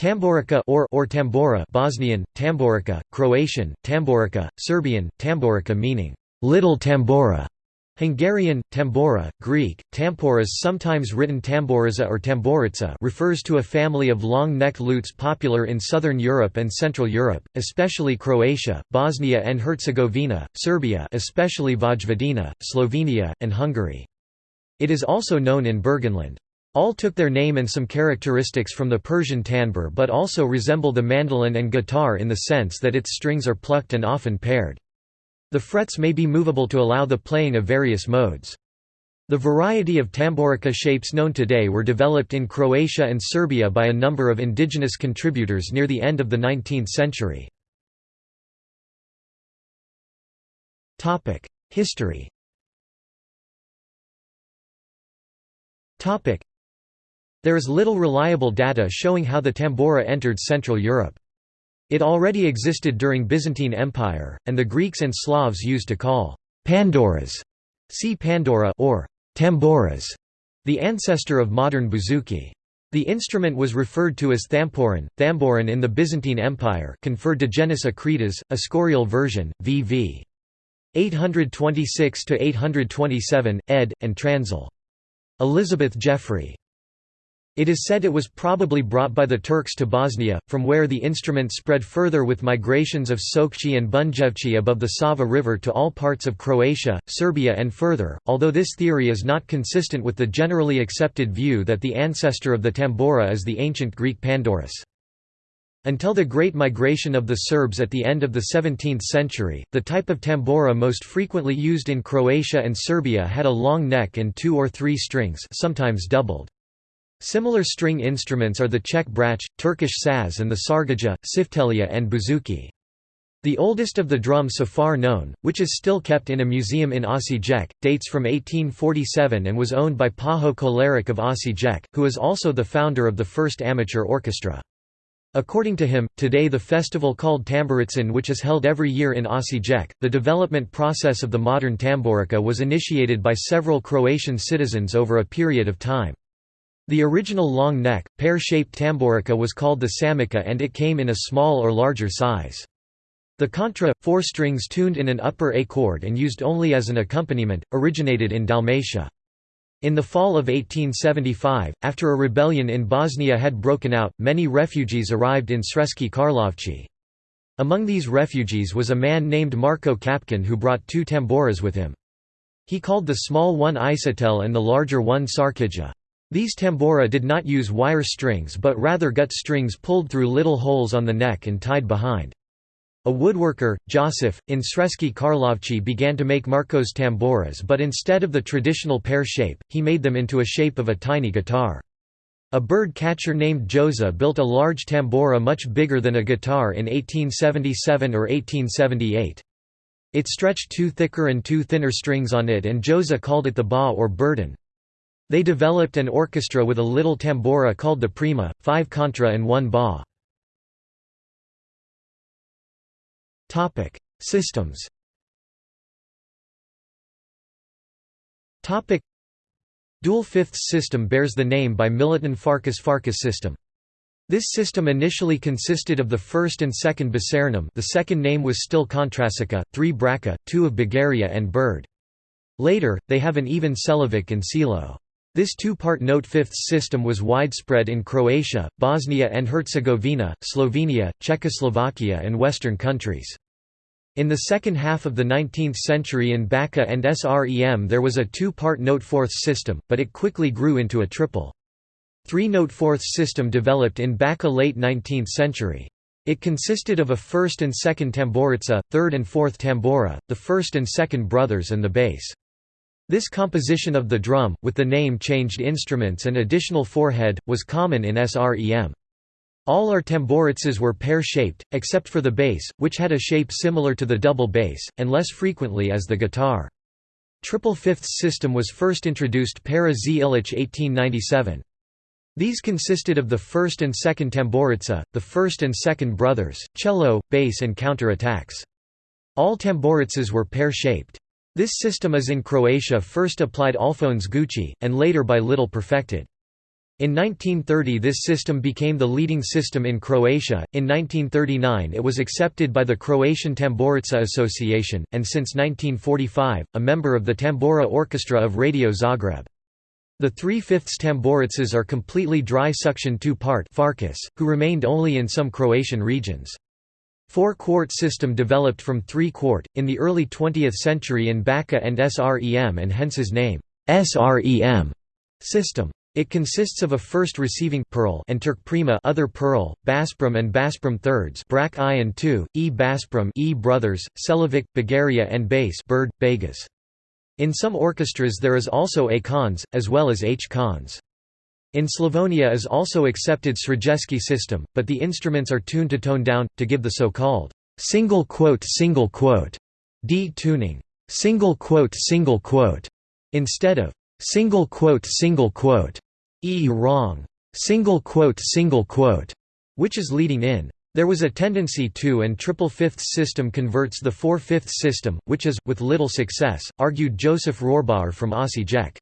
Tamburica or, or tambora Bosnian, tamborica, Croatian, tamborica, Serbian, tamborica meaning, little tambora, Hungarian, tambora, Greek, tamporas sometimes written tamboriza or tamborica refers to a family of long-necked lutes popular in southern Europe and Central Europe, especially Croatia, Bosnia and Herzegovina, Serbia especially Vojvodina, Slovenia, and Hungary. It is also known in Burgenland. All took their name and some characteristics from the Persian tambur but also resemble the mandolin and guitar in the sense that its strings are plucked and often paired. The frets may be movable to allow the playing of various modes. The variety of tamburica shapes known today were developed in Croatia and Serbia by a number of indigenous contributors near the end of the 19th century. History There is little reliable data showing how the tambora entered Central Europe. It already existed during Byzantine Empire, and the Greeks and Slavs used to call pandoras, see Pandora or tamboras, the ancestor of modern bouzouki. The instrument was referred to as thamporin, thamborin in the Byzantine Empire conferred to genus a scorial version, vv. 826–827, ed. and Transil. Elizabeth Jeffrey. It is said it was probably brought by the Turks to Bosnia, from where the instrument spread further with migrations of Sokci and Bunjevci above the Sava River to all parts of Croatia, Serbia and further, although this theory is not consistent with the generally accepted view that the ancestor of the tambora is the ancient Greek Pandorus. Until the Great Migration of the Serbs at the end of the 17th century, the type of tambora most frequently used in Croatia and Serbia had a long neck and two or three strings sometimes doubled. Similar string instruments are the Czech brach, Turkish saz and the sargaja, siftelia and bouzouki. The oldest of the drums so far known, which is still kept in a museum in Osijek, dates from 1847 and was owned by Pajo Kolarek of Osijek, who is also the founder of the first amateur orchestra. According to him, today the festival called Tamburitsin which is held every year in Osijek, the development process of the modern tamburica was initiated by several Croatian citizens over a period of time. The original long neck, pear-shaped tamburica was called the samica and it came in a small or larger size. The contra, four strings tuned in an upper A chord and used only as an accompaniment, originated in Dalmatia. In the fall of 1875, after a rebellion in Bosnia had broken out, many refugees arrived in Sremski Karlovci. Among these refugees was a man named Marko Kapkin who brought two tamboras with him. He called the small one isatel and the larger one sarkija. These tambora did not use wire strings but rather gut strings pulled through little holes on the neck and tied behind. A woodworker, Joseph, in Sremski Karlovci began to make Marcos tamboras but instead of the traditional pear shape, he made them into a shape of a tiny guitar. A bird catcher named Joza built a large tambora much bigger than a guitar in 1877 or 1878. It stretched two thicker and two thinner strings on it and Joza called it the ba or burden. They developed an orchestra with a little tambora called the prima, five contra and one ba. Systems Dual fifths system bears the name by Milutin Farkas Farkas system. This system initially consisted of the first and second Basarnum the second name was still Kontrasica, three Braca, two of Bugaria and Bird. Later, they have an even Celovic and Silo. This two-part note-fifths system was widespread in Croatia, Bosnia and Herzegovina, Slovenia, Czechoslovakia and Western countries. In the second half of the 19th century in Bačka and Srem there was a two-part note-fourths system, but it quickly grew into a triple. Three-note-fourths system developed in Bačka late 19th century. It consisted of a first and second tamburica, third and fourth tambora, the first and second brothers and the bass. This composition of the drum, with the name-changed instruments and additional forehead, was common in Srem. All our tamburitsas were pear-shaped, except for the bass, which had a shape similar to the double bass, and less frequently as the guitar. Triple fifths system was first introduced para z Illich 1897. These consisted of the first and second tamburitsa, the first and second brothers, cello, bass and counter-attacks. All tamburitsas were pear-shaped. This system is in Croatia first applied Alphonse Gucci, and later by Little perfected. In 1930 this system became the leading system in Croatia, in 1939 it was accepted by the Croatian Tamburica Association, and since 1945, a member of the Tambora Orchestra of Radio Zagreb. The three-fifths tamburicas are completely dry suction two-part who remained only in some Croatian regions. Four-quart system developed from three-quart, in the early 20th century in Bačka and SREM and hence his name, SREM system. It consists of a first receiving pearl and prima other pearl, Baspram and Baspram thirds Brak I and II, E Baspram E brothers, Selavic, Bagaria and bass bird, Begas. In some orchestras there is also A cons, as well as H cons. In Slavonia is also accepted Srajewski system, but the instruments are tuned to tone down, to give the so-called single quote single quote D tuning. Single quote single quote instead of single quote single quote e wrong. Single quote single quote which is leading in. There was a tendency to and triple fifths system converts the four fifths system which is with little success argued joseph rohrbauer from Osijek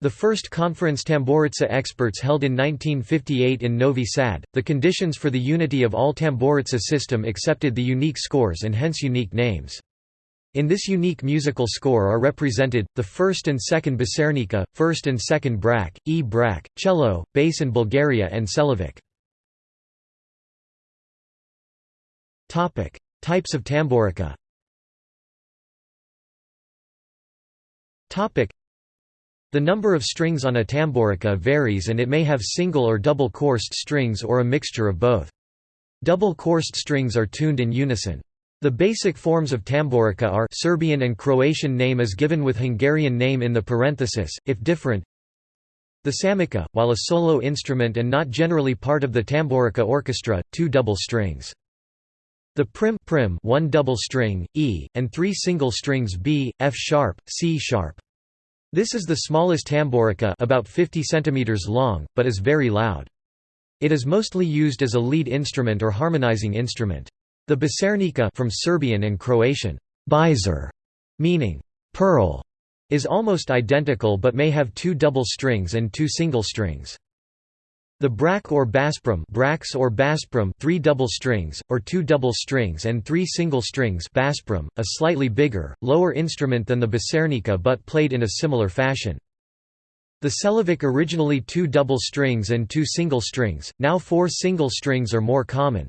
the first conference Tamburica experts held in 1958 in Novi Sad, the conditions for the unity of all Tamburica system accepted the unique scores and hence unique names. In this unique musical score are represented, the first and second Basarnica, first and second Brak, E Brak, cello, bass in Bugaria and Selavic. Types of tamburica The number of strings on a tamburica varies and it may have single or double coursed strings or a mixture of both. Double coursed strings are tuned in unison. The basic forms of tamburica are Serbian and Croatian name is given with Hungarian name in the parenthesis, if different. The samica, while a solo instrument and not generally part of the tamburica orchestra, two double strings. The prim, prim one double string, E, and three single strings B, F sharp, C sharp. This is the smallest tamburica about 50 cm long, but is very loud. It is mostly used as a lead instrument or harmonizing instrument. The Basarnica from Serbian and Croatian, bizer, meaning pearl, is almost identical but may have two double strings and two single strings. The brak or baspram brax or baspram three double strings, or two double strings and three single strings baspram, a slightly bigger, lower instrument than the basarnica but played in a similar fashion. The Selavic originally two double strings and two single strings, now four single strings are more common.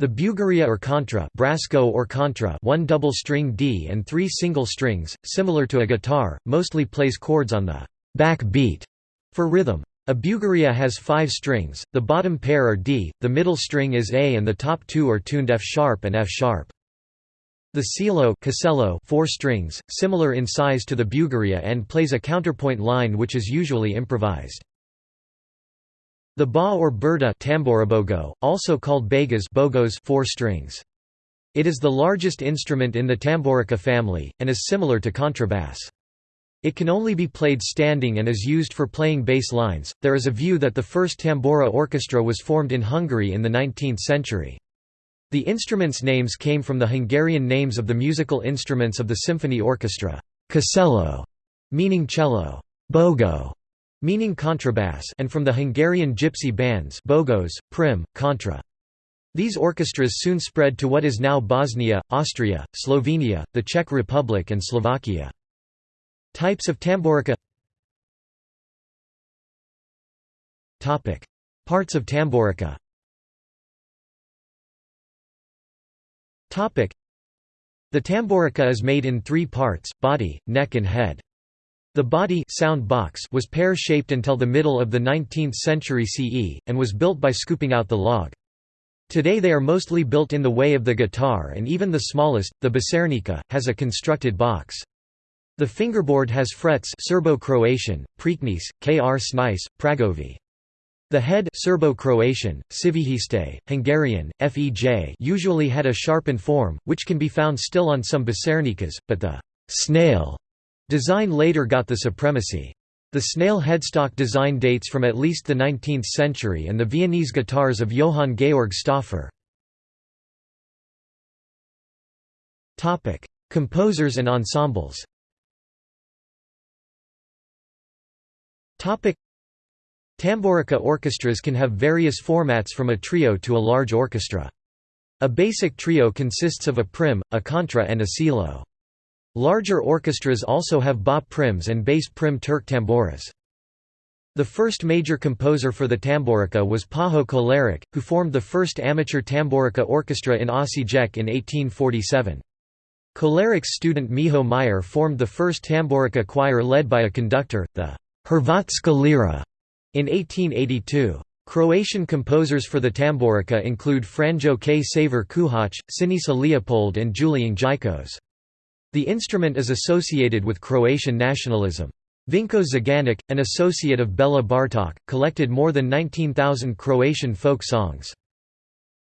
The Bugaria or contra Brasco or contra one double string D and three single strings, similar to a guitar, mostly plays chords on the back beat for rhythm. A Bugaria has five strings, the bottom pair are D, the middle string is A and the top two are tuned F sharp and F sharp. The cello four strings, similar in size to the Bugaria and plays a counterpoint line which is usually improvised. The ba or burda tamburabogo, also called begas bogos four strings. It is the largest instrument in the tamborica family, and is similar to contrabass. It can only be played standing and is used for playing bass lines. There is a view that the first tambura orchestra was formed in Hungary in the 19th century. The instruments' names came from the Hungarian names of the musical instruments of the symphony orchestra, casello, meaning cello, bogo, meaning contrabass and from the Hungarian gypsy bands Bogos, Prim, Contra. These orchestras soon spread to what is now Bosnia, Austria, Slovenia, the Czech Republic and Slovakia. Types of tamburica Parts of tamburica The tamburica is made in three parts, body, neck and head. The body sound box was pear-shaped until the middle of the 19th century CE, and was built by scooping out the log. Today they are mostly built in the way of the guitar and even the smallest, the basarnica, has a constructed box. The fingerboard has frets Serbo-Croatian, Preakness, Kr Snice, Pragovi. The head Serbo-Croatian, Civihiste, Hungarian, Fej usually had a sharpened form, which can be found still on some basarnicas, but the snail Design later got the supremacy. The snail headstock design dates from at least the 19th century and the Viennese guitars of Johann Georg Stauffer. Composers and ensembles Tamburica orchestras can have various formats from a trio to a large orchestra. A basic trio consists of a prim, a contra and a cello. Larger orchestras also have ba prims and bass prim Turk tamburas. The first major composer for the tamborica was Pajo Kolarek, who formed the first amateur tamborica orchestra in Osijek in 1847. Kolarek's student Miho Meyer formed the first tamborica choir led by a conductor, the Hrvatska Lira, in 1882. Croatian composers for the tamburica include Franjo K. Saver Kuhach, Sinisa Leopold and Julian Jikos. The instrument is associated with Croatian nationalism. Vinko Zaganik, an associate of Bela Bartok, collected more than 19,000 Croatian folk songs.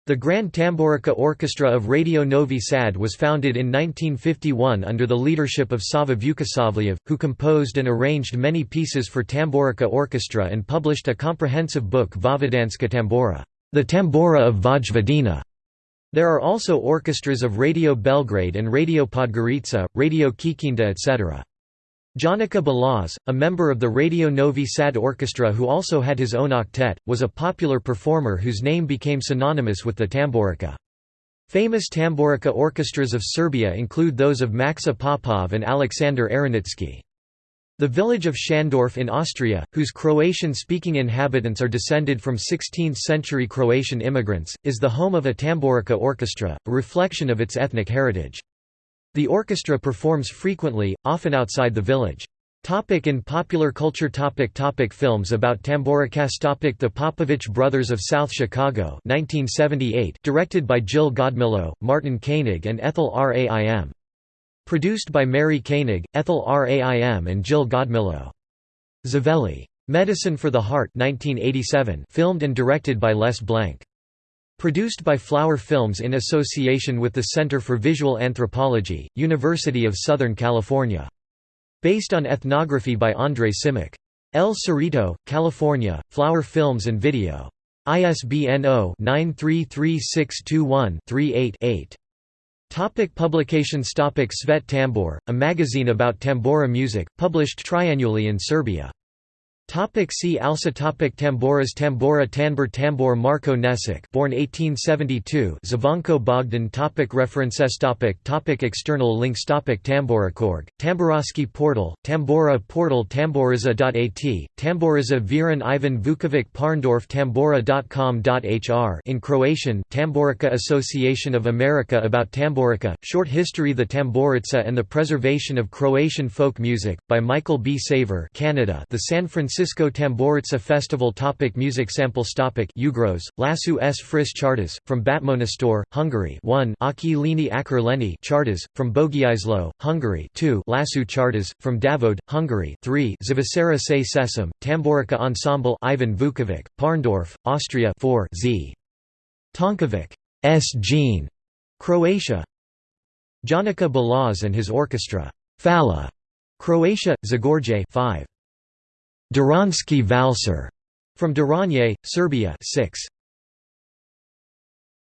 The Grand Tamburica Orchestra of Radio Novi Sad was founded in 1951 under the leadership of Sava Vukosavljev, who composed and arranged many pieces for Tamburica Orchestra and published a comprehensive book Vojvodanska Tambora, the Tambora of Vojvodina. There are also orchestras of Radio Belgrade and Radio Podgorica, Radio Kikinda etc. Jonika Balaz, a member of the Radio Novi Sad Orchestra who also had his own octet, was a popular performer whose name became synonymous with the tamborica. Famous tamborica orchestras of Serbia include those of Maksa Popov and Alexander Aronitsky. The village of Schandorf in Austria, whose Croatian-speaking inhabitants are descended from 16th-century Croatian immigrants, is the home of a tamborica orchestra, a reflection of its ethnic heritage. The orchestra performs frequently, often outside the village. Topic in popular culture topic topic Films about Tamburikas topic The Popovich Brothers of South Chicago 1978 directed by Jill Godmilow, Martin Koenig and Ethel Raim. Produced by Mary Koenig, Ethel Raim and Jill Godmilow. Ziveli. Medicine for the Heart 1987 filmed and directed by Les Blank. Produced by Flower Films in association with the Center for Visual Anthropology, University of Southern California. Based on ethnography by André Simic. El Cerrito, California, Flower Films and Video. ISBN 0-933621-38-8. Topic publications Topic Svet Tambor, a magazine about tambora music, published triannually in Serbia. Topic see also topic Tamboras Tambora Tanbur Tambor Marko Nesic born 1872 Zvonko Bogdan topic References topic topic External links topic Tamburakorg, Tamburaski portal, Tambora portal Tamboriza.at, Tamboriza Viran Ivan Vukovic Parndorf Tambora.com.hr in Croatian Tamborica Association of America about Tamborica, Short History The Tamborica and the Preservation of Croatian Folk Music, by Michael B. Saver Canada The San Francisco Francisco Tamburica Festival topic Music samples topic Ugros, Lasu s Fris Chartas, from Batmonastor, Hungary 1 Aki Lini Akar Leni Chartas, from Bogiaislo, Hungary 2 Lasu Chartas, from Davod, Hungary 3 Zavasera se Sesam, Tamborica Ensemble Ivan Vukovic, Parndorf, Austria 4 Z. Tonkovic S. Jean, Croatia Jonika Balaz and his orchestra, Fala, Croatia, Zagorje 5. Duranski Valser from Duranje, Serbia 6.